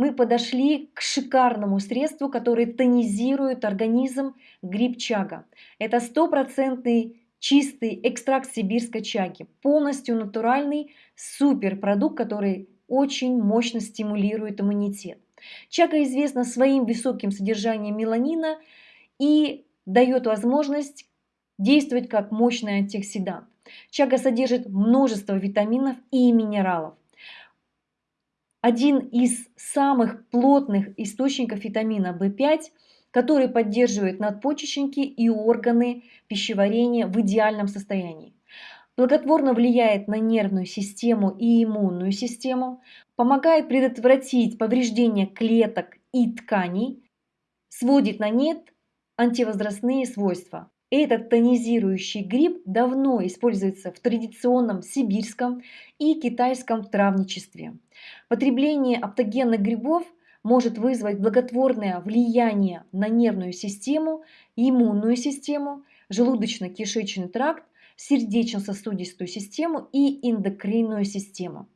мы подошли к шикарному средству, которое тонизирует организм гриб чага. Это стопроцентный чистый экстракт сибирской чаги, полностью натуральный суперпродукт, который очень мощно стимулирует иммунитет. Чага известна своим высоким содержанием меланина и дает возможность действовать как мощный антиоксидант. Чага содержит множество витаминов и минералов. Один из самых плотных источников витамина В5, который поддерживает надпочечники и органы пищеварения в идеальном состоянии. Благотворно влияет на нервную систему и иммунную систему, помогает предотвратить повреждение клеток и тканей, сводит на нет антивозрастные свойства. Этот тонизирующий гриб давно используется в традиционном сибирском и китайском травничестве. Потребление аптогенных грибов может вызвать благотворное влияние на нервную систему, иммунную систему, желудочно-кишечный тракт, сердечно-сосудистую систему и эндокринную систему.